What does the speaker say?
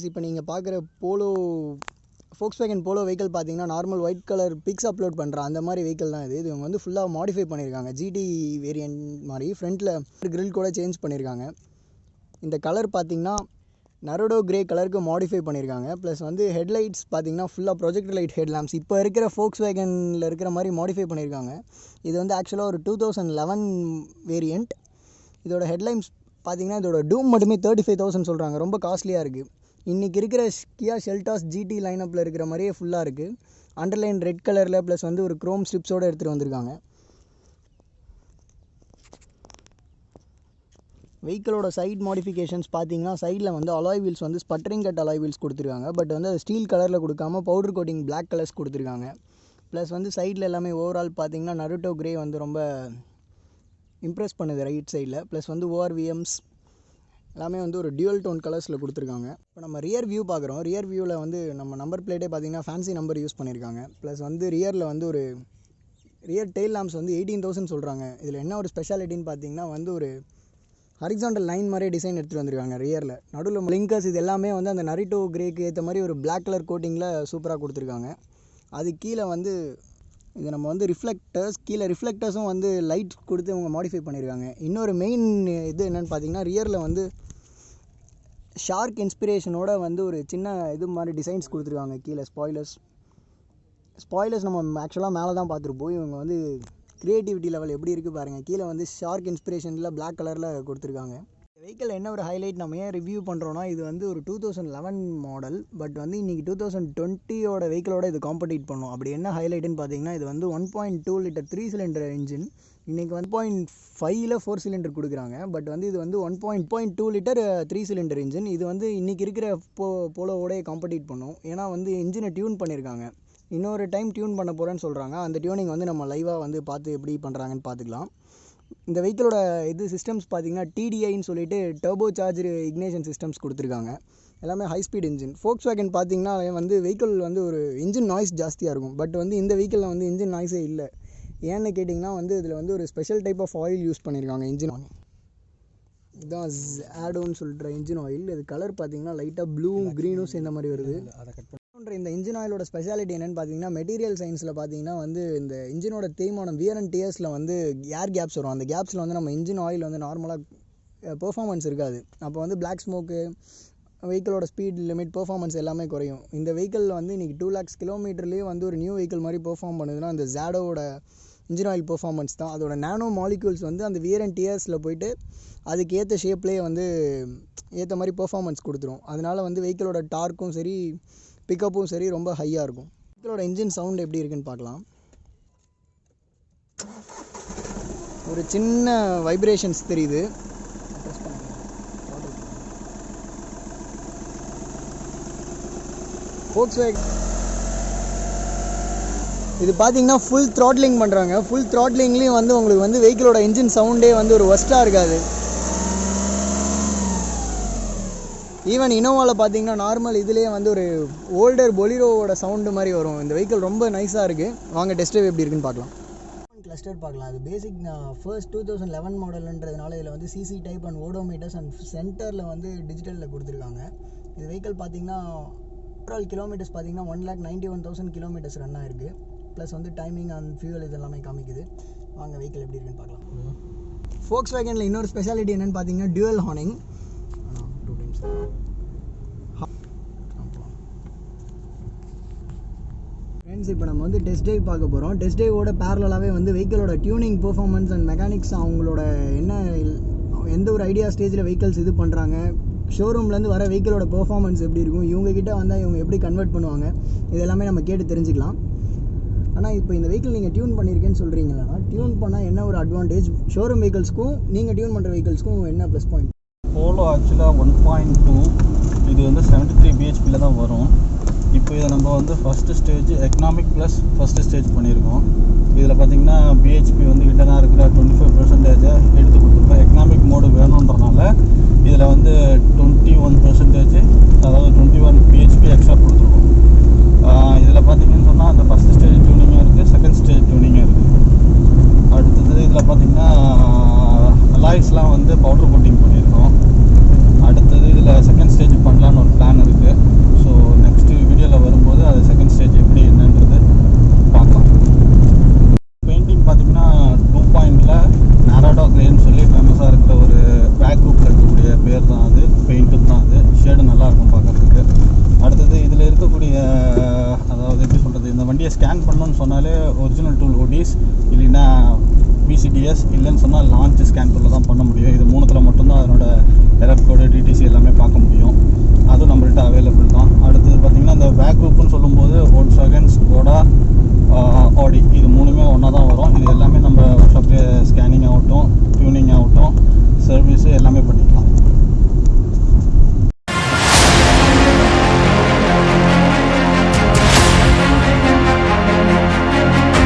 Friends இப்போ நீங்கள் பார்க்குற Polo Volkswagen Polo vehicle பார்த்தீங்கன்னா normal white colour pics upload பண்ணுற அந்த மாதிரி வெஹிக்கிள் தான் இது. இது இவங்க வந்து ஃபுல்லாக மாடிஃபை பண்ணியிருக்காங்க ஜிடி வேரியன்ட் மாதிரி ஃப்ரண்ட்டில் க்ரில் கூட சேஞ்ச் பண்ணியிருக்காங்க இந்த கலர் பார்த்தீங்கன்னா நரோடோ கிரே கலருக்கு மாடிஃபை பண்ணியிருக்காங்க ப்ளஸ் வந்து ஹெட்லைட்ஸ் பார்த்தீங்கன்னா ஃபுல்லாக ப்ரொஜெக்ட் லைட் ஹெட் இப்போ இருக்கிற ஃபோக்ஸ் வேகனில் இருக்கிற மாதிரி மாடிஃபை பண்ணியிருக்காங்க இது வந்து ஆக்சுவலாக ஒரு டூ தௌசண்ட் லெவன் வேரியண்ட் இதோட ஹெட்லைன்ஸ் பார்த்தீங்கன்னா இதோட டூம் மட்டுமே தேர்ட்டி ஃபைவ் தௌசண்ட் சொல்கிறாங்க ரொம்ப காஸ்ட்லியாக இருக்குது இன்றைக்கி இருக்கிற கியா ஷெல்டாஸ் ஜிடி லைனப்பில் இருக்கிற மாதிரியே ஃபுல்லாக இருக்குது அண்டர்லைன் ரெட் கலரில் ப்ளஸ் வந்து ஒரு க்ரோம் ஸ்ட்ரிப்ஸோடு எடுத்துகிட்டு வந்திருக்காங்க. வெஹிக்கிளோட சைட் மாடிஃபிகேஷன்ஸ் பார்த்தீங்கன்னா சைடில் வந்து அலாய் வீல்ஸ் வந்து ஸ்பட்டரிங் கட் அலாய் வீல்ஸ் கொடுத்துருக்காங்க. பட் வந்து அது ஸ்டீல் கலரில் கொடுக்காம பவுடர் கோட்டிங் பிளாக் கலர்ஸ் கொடுத்துருக்காங்க. ப்ளஸ் வந்து சைடில் எல்லாமே ஓவரால் பார்த்தீங்கன்னா நருட்டோ கிரே வந்து ரொம்ப இம்ப்ரெஸ் பண்ணுது ரைட் சைடில் ப்ளஸ் வந்து ஓஆர்விஎம்ஸ் எல்லாமே வந்து ஒரு டியூல் டோன் கலர்ஸில் கொடுத்துருக்காங்க. இப்போ நம்ம ரியர் வியூ பார்க்குறோம். ரியர் வியூவில் வந்து நம்ம நம்பர் பிளேட்டே பார்த்தீங்கன்னா ஃபேன்சி நம்பர் யூஸ் பண்ணியிருக்காங்க ப்ளஸ் வந்து ரியரில் வந்து ஒரு ரியர் டெய்ல் லாம்ப்ஸ் வந்து எயிட்டீன் தௌசண்ட் சொல்கிறாங்க இதில் என்ன ஒரு ஸ்பெஷாலிட்டின்னு பார்த்தீங்கன்னா வந்து ஒரு ஹரிசாண்டல் லைன் மாதிரியே டிசைன் எடுத்துகிட்டு வந்திருக்காங்க ரியரில் நடுவில் லிங்கர்ஸ் இது எல்லாமே வந்து அந்த நரிட்டோ கிரேக்கு ஏற்ற மாதிரி ஒரு பிளாக் கலர் கோட்டிங்கில் சூப்பராக கொடுத்துருக்காங்க. அது கீழே வந்து இது நம்ம வந்து ரிஃப்ளெக்டர்ஸ் கீழே ரிஃப்ளெக்டர்ஸும் வந்து லைட் கொடுத்து அவங்க மாடிஃபை பண்ணியிருக்காங்க இன்னொரு மெயின் இது என்னென்னு பார்த்தீங்கன்னா ரியரில் வந்து ஷார்க் இன்ஸ்பிரேஷனோட வந்து ஒரு சின்ன இது மாதிரி டிசைன்ஸ் கொடுத்துருக்காங்க. கீழே ஸ்பாய்லர்ஸ் ஸ்பாய்லர்ஸ் நம்ம ஆக்சுவலாக மேலே தான் பார்த்துருப்போம். இவங்க வந்து க்ரியேட்டிவிட்டி லெவல் எப்படி இருக்குது பாருங்கள் கீழே வந்து ஷார்க் இன்ஸ்பிரேஷனில் பிளாக் கலரில் கொடுத்துருக்காங்க. வெஹிக்கிள் என்ன ஒரு ஹைலைட் நம்ம ஏன் ரிவ்யூ பண்ணுறோன்னா இது வந்து ஒரு two thousand eleven model but வந்து இன்றைக்கி டூ தௌசண்ட் டுவெண்ட்டியோட வெஹிக்கிளோட இது காம்படிட் பண்ணும். அப்படி என்ன ஹைலைட்டுன்னு பார்த்தீங்கன்னா இது வந்து one point two litre three cylinder engine இன்றைக்கி ஒன் பாயிண்ட் ஃபைவ்ல ஃபோர் சிலிண்டர் கொடுக்குறாங்க. பட் வந்து இது வந்து one point point two litre three cylinder engine இது வந்து இன்றைக்கி இருக்கிற போ போலோவோடய காம்படிட் பண்ணும். ஏன்னா வந்து இன்ஜினை டியூன் பண்ணியிருக்காங்க இன்னொரு டைம் டியூன் பண்ண போகிறேன்னு சொல்கிறாங்க அந்த டியூனிங் வந்து நம்ம லைவாக வந்து பார்த்து எப்படி பண்ணுறாங்கன்னு பார்த்துக்கலாம். இந்த வெஹிக்கிளோட இது சிஸ்டம்ஸ் பார்த்தீங்கன்னா டிடிஐன்னு சொல்லிட்டு டர்போ சார்ஜர் இக்னேஷன் சிஸ்டம்ஸ் கொடுத்துருக்காங்க. எல்லாமே high speed engine Volkswagen பார்த்தீங்கன்னா வந்து வெஹிக்கிள் வந்து ஒரு இன்ஜின் நாய்ஸ் ஜாஸ்தியாக இருக்கும். பட் வந்து இந்த வெஹிக்கிளில் வந்து இன்ஜின் நாய்ஸே இல்லை. ஏன்னு கேட்டிங்கன்னா வந்து இதில் வந்து ஒரு special type of oil use பண்ணியிருக்காங்க இன்ஜின் ஆயில் இதுதான் ஆடோன்னு சொல்கிற இன்ஜின் ஆயில் இது கலர் பார்த்தீங்கன்னா லைட்டாக ப்ளூவும் க்ரீனும் சேர்ந்த மாதிரி வருது. பண்ணுற இந்த இன்ஜின் ஆயிலோட ஸ்பெஷாலிட்டி என்னென்னு பார்த்தீங்கன்னா மெட்டீரியல் சயின்ஸில் பார்த்தீங்கன்னா வந்து இந்த இன்ஜினோட தேய்மானம் வியர் அண்ட் டியர்ஸில் வந்து ஏர் கேப்ஸ் வரும். அந்த கேப்ஸில் வந்து நம்ம இன்ஜின் ஆயில் வந்து நார்மலாக பெர்ஃபார்மன்ஸ் இருக்காது. அப்போ வந்து பிளாக் ஸ்மோக்கு வெஹிக்கிளோட ஸ்பீட் லிமிட் பெர்ஃபார்மன்ஸ் எல்லாமே குறையும். இந்த வெஹிக்கிள் வந்து இன்றைக்கி டூ லேக்ஸ் கிலோமீட்டர்லேயே வந்து ஒரு நியூ வெஹிக்கிள் மாதிரி பெர்ஃபார்ம் பண்ணுதுன்னா அந்த ஜாடோட இன்ஜின் ஆயில் பெர்ஃபார்மன்ஸ் தான். அதோட நானோ மாலிக்யூல்ஸ் வந்து அந்த வியர் அண்ட் டியர்ஸில் போயிட்டு அதுக்கு ஏற்ற ஷேப்லேயே வந்து ஏற்ற மாதிரி பெர்ஃபார்மன்ஸ் கொடுத்துரும். அதனால் வந்து வெஹிக்கிளோட டார்க்கும் சரி பிக்கப்பும் சரி ரொம்ப ஹையாக இருக்கும். வெஹிக்கிளோட இன்ஜின் சவுண்ட் எப்படி இருக்குன்னு பார்க்கலாம். ஒரு சின்ன வைப்ரேஷன்ஸ் தெரியுது. ஃபோக்ஸ் இது பார்த்தீங்கன்னா ஃபுல் த்ராட்லிங் பண்ணுறாங்க ஃபுல் த்ராட்லிங்லேயும் வந்து உங்களுக்கு வந்து வெஹிக்கிளோட இன்ஜின் சவுண்டே வந்து ஒரு ஒஸ்ட்டாக இருக்காது. ஈவன் இனோவாவில் பார்த்தீங்கன்னா நார்மல் இதுலேயே வந்து ஒரு ஓல்டர் பொலிரோவோட சவுண்டு மாதிரி வரும். இந்த வெஹிக்கிள் ரொம்ப நைஸாக இருக்குது வாங்க டெஸ்ட் ட்ரைவ் எப்படி இருக்குன்னு பார்க்கலாம். கிளஸ்டர் பார்க்கலாம். அது basic first two thousand eleven மாடல்ன்றதுனால இதில் வந்து CC type and odometers and சென்டரில் வந்து டிஜிட்டலில் கொடுத்துருக்காங்க. இது வெஹிக்கிள் பார்த்தீங்கன்னா ஓவரால் கிலோமீட்டர்ஸ் பார்த்தீங்கன்னா one lakh ninety one thousand kilometres run ஆயிருக்கு. ப்ளஸ் வந்து டைமிங் அண்ட் ஃபியூவல் இது எல்லாமே காமிக்குது. வாங்க வெஹிக்கிள் எப்படி இருக்குன்னு பார்க்கலாம். ஃபோக்ஸ் வேகனில் இன்னொரு ஸ்பெஷாலிட்டி என்னென்னு பார்த்தீங்கன்னா டியூவல் ஹார்னிங் ஃப்ரெண்ட்ஸ் இப்போ நம்ம வந்து டெஸ்ட் டைவ் பார்க்க போகிறோம் டெஸ்ட் டைவோட பேரலாகவே வந்து வெஹிக்கிளோட டியூனிங் பெர்ஃபார்மன்ஸ் அண்ட் மெக்கானிக்ஸ் அவங்களோட என்ன எந்த ஒரு ஐடியா ஸ்டேஜில் வெஹிக்கிள்ஸ் இது பண்ணுறாங்க ஷோரூம்லேருந்து வர வெஹிக்கிளோட பெர்ஃபார்மன்ஸ் எப்படி இருக்கும்? இவங்க கிட்ட வந்தால் இவங்க எப்படி கன்வெர்ட் பண்ணுவாங்க? இது எல்லாமே நம்ம கேட்டு தெரிஞ்சுக்கலாம். ஆனால் இப்போ இந்த வெஹிக்கிள் நீங்கள் டியூன் பண்ணியிருக்கேன்னு சொல்கிறீங்களா டியூன் பண்ணால் என்ன ஒரு அட்வான்டேஜ் ஷோரூம் வெஹிக்கிள்ஸ்க்கும் நீங்கள் டியூன் பண்ணுற வெஹிக்கிள்ஸ்க்கும் என்ன ப்ளஸ் பாயிண்ட் போலோ ஆக்சுவலாக ஒன் பாயிண்ட் டூ இது வந்து செவன்ட்டி த்ரீ பிஹெச்பியில் தான் வரும். இப்போ இதை நம்ம வந்து first stage economic plus first stage பண்ணியிருக்கோம். இதில் பார்த்தீங்கன்னா பிஹெச்பி வந்து ஹிட்டனாக இருக்கிற டுவெண்ட்டி ஃபைவ் பர்சன்டேஜை எடுத்து கொடுத்துருக்கோம். எக்கனாமிக் மோடு வேணுன்றனால இதில் வந்து டுவெண்ட்டி ஒன் பர்சன்டேஜ் அதாவது டுவெண்ட்டி ஒன் பிஹெச்பி எக்ஸ்ட்ரா கொடுத்துருக்கோம். இதில் பார்த்தீங்கன்னு சொன்னால் அந்த ஃபஸ்ட்டு ஸ்டேஜ் டியூனிங்கும் இருக்குது செகண்ட் ஸ்டேஜ் டியூனிங்கும் இருக்குது. அடுத்தது இதில் பார்த்திங்கன்னா அலாய்ஸ்லாம் வந்து பவுடர் கோட்டிங் பண்ணியிருக்கோம். அதில் செகண்ட் ஸ்டேஜ் பண்ணலான்னு ஒரு பிளான் இருக்குது ஸோ நெக்ஸ்ட்டு வீடியோவில் வரும்போது அது செகண்ட் ஸ்டேஜ் எப்படி என்னன்றது பார்க்கலாம். பெயிண்டிங் பார்த்திங்கன்னா டூ பாயிண்டில் நாராடோ கிரேன்னு சொல்லி ஃபேமஸாக இருக்கிற ஒரு பேக் குரூப்பில் இருக்கக்கூடிய பேர் தான் அது. பெயிண்ட்டும் தான் அது. ஷேடு நல்லாயிருக்கும் பார்க்குறதுக்கு. அடுத்தது இதில் இருக்கக்கூடிய அதாவது எப்படி சொல்கிறது இந்த வண்டியை ஸ்கேன் பண்ணணுன்னு சொன்னாலே ஒரிஜினல் டூல் ஓடிஸ் இல்லைன்னா பிசிடிஎஸ் இல்லைன்னு சொன்னால் லான்ச் ஸ்கேன் டூலில் தான் பண்ண முடியும். இது மூணுத்தில் மட்டும்தான் அதனோட எரர் கோடு டிடிசி எல்லாமே